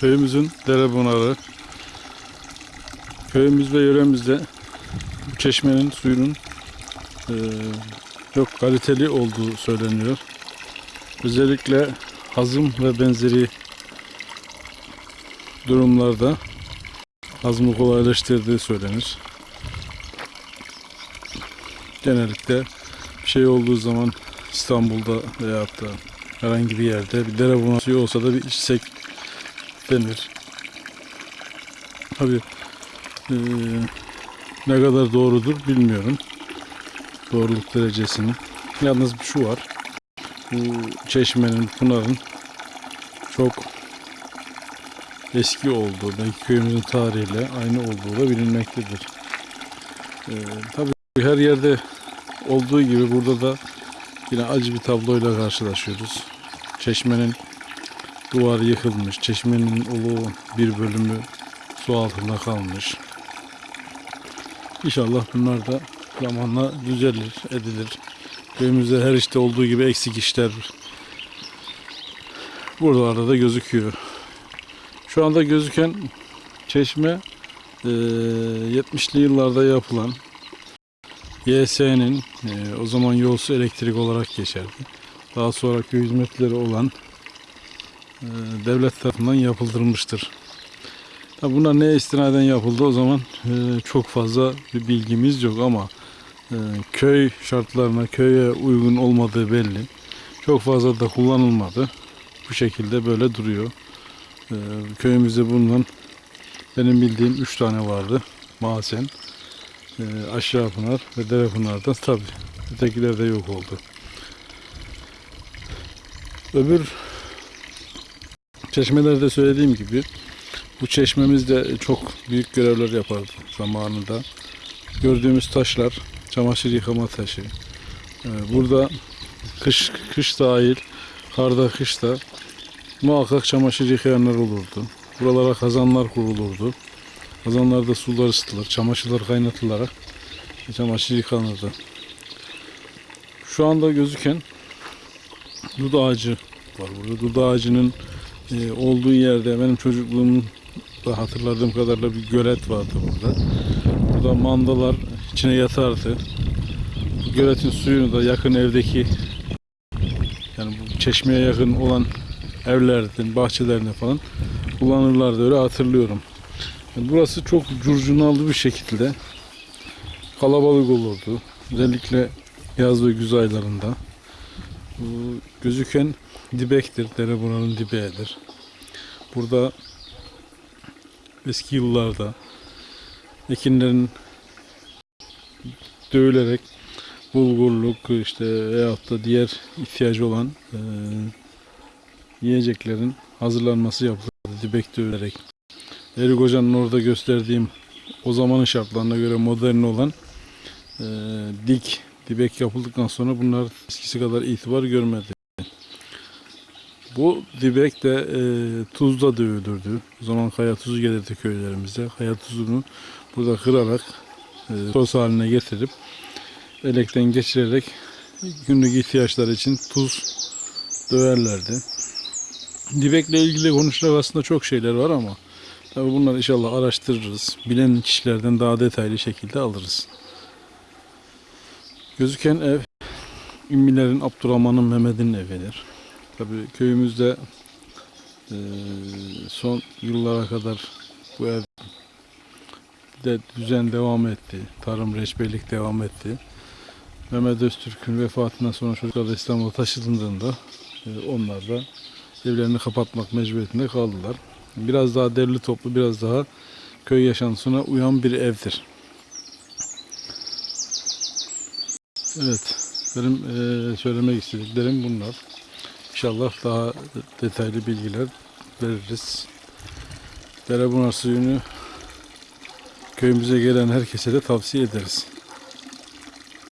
köyümüzün dere bunarı. Köyümüz ve yöremizde bu çeşmenin suyunun eee, çok kaliteli olduğu söyleniyor. Özellikle hazım ve benzeri durumlarda hazmı kolaylaştırdığı söylenir. Genellikle bir şey olduğu zaman İstanbul'da veyahut da herhangi bir yerde bir dere bunağı suyu olsa da bir içsek denir. Tabi ne kadar doğrudur bilmiyorum. Doğruluk derecesini. Yalnız şu var. Bu çeşmenin, pınarın çok eski olduğu, belki köyümüzün tarihiyle aynı olduğu da bilinmektedir. Ee, tabii her yerde olduğu gibi burada da yine acı bir tabloyla karşılaşıyoruz. Çeşmenin duvarı yıkılmış, çeşmenin ulu bir bölümü su altında kalmış. İnşallah bunlar da zamanla düzelir, edilir. Köyümüzde her işte olduğu gibi eksik işler buralarda da gözüküyor. Şu anda gözüken çeşme eee, 70'li yıllarda yapılan YS'nin eee, o zaman yolsu elektrik olarak geçerdi. Daha sonra köy hizmetleri olan devlet tarafından yapıldırılmıştır. Tabi bunlar neye istinaden yapıldı o zaman eee, çok fazla bir bilgimiz yok ama eee, köy şartlarına, köye uygun olmadığı belli. Çok fazla da kullanılmadı. Bu şekilde böyle duruyor. Ee, köyümüzde bulunan benim bildiğim 3 tane vardı. Masen, e, Aşağı Pınar ve Dere Pınar'da tabi. Ötekiler de yok oldu. Öbür çeşmelerde söylediğim gibi bu çeşmemiz de çok büyük görevler yapardı zamanında. Gördüğümüz taşlar çamaşır yıkama taşı. Ee, burada kış kış dahil karda kışta muhakkak çamaşır yıkayanlar olurdu. Buralara kazanlar kurulurdu. Kazanlarda sular ısıtılır, çamaşırlar kaynatılarak çamaşır yıkanırdı. Şu anda gözüken dut ağacı var burada. Dut ağacının e, olduğu yerde benim çocukluğumun da hatırladığım kadarıyla bir gölet vardı burada. Burada mandalar içine yatardı. Bu göletin suyunu da yakın evdeki yani bu çeşmeye yakın olan evlerden, bahçelerine falan kullanırlardı öyle hatırlıyorum. Yani burası çok curcunalı bir şekilde kalabalık olurdu. Özellikle yaz ve güz aylarında. Bu gözüken dibektir. Dere buranın dibeğidir. Burada eski yıllarda ekinlerin dövülerek bulgurluk işte veyahut da diğer ihtiyacı olan eee yiyeceklerin hazırlanması yapılırdı dibek dövülerek. Erik Hoca'nın orada gösterdiğim o zamanın şartlarına göre modern olan eee, dik dibek yapıldıktan sonra bunlar eskisi kadar itibar görmedi. Bu dibek de eee tuzda dövülürdü. O zaman kaya tuzu gelirdi köylerimize. Kaya tuzunu burada kırarak eee toz haline getirip elekten geçirerek günlük ihtiyaçlar için tuz döverlerdi. Dibekle ilgili konuşacak aslında çok şeyler var ama tabii bunları inşallah araştırırız. Bilen kişilerden daha detaylı şekilde alırız. Gözüken ev Ümmilerin Abdurrahman'ın Mehmet'in evidir. Tabii köyümüzde eee, son yıllara kadar bu ev de düzen devam etti. Tarım, reçberlik devam etti. Mehmet Öztürk'ün vefatından sonra çocuklar da İstanbul'a taşındığında e, onlar da evlerini kapatmak mecburiyetinde kaldılar. Biraz daha derli toplu, biraz daha köy yaşantısına uyan bir evdir. Evet, benim e, söylemek istediklerim bunlar. İnşallah daha detaylı bilgiler veririz. Derebunar suyunu köyümüze gelen herkese de tavsiye ederiz.